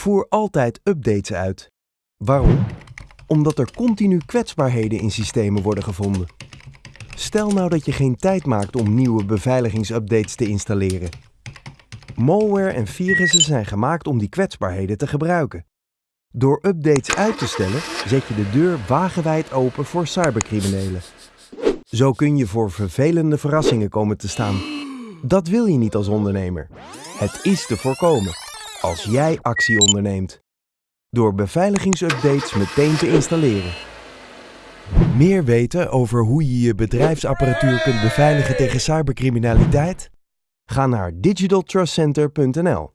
Voer altijd updates uit. Waarom? Omdat er continu kwetsbaarheden in systemen worden gevonden. Stel nou dat je geen tijd maakt om nieuwe beveiligingsupdates te installeren. Malware en virussen zijn gemaakt om die kwetsbaarheden te gebruiken. Door updates uit te stellen zet je de deur wagenwijd open voor cybercriminelen. Zo kun je voor vervelende verrassingen komen te staan. Dat wil je niet als ondernemer. Het is te voorkomen als jij actie onderneemt. Door beveiligingsupdates meteen te installeren. Meer weten over hoe je je bedrijfsapparatuur kunt beveiligen tegen cybercriminaliteit? Ga naar digitaltrustcenter.nl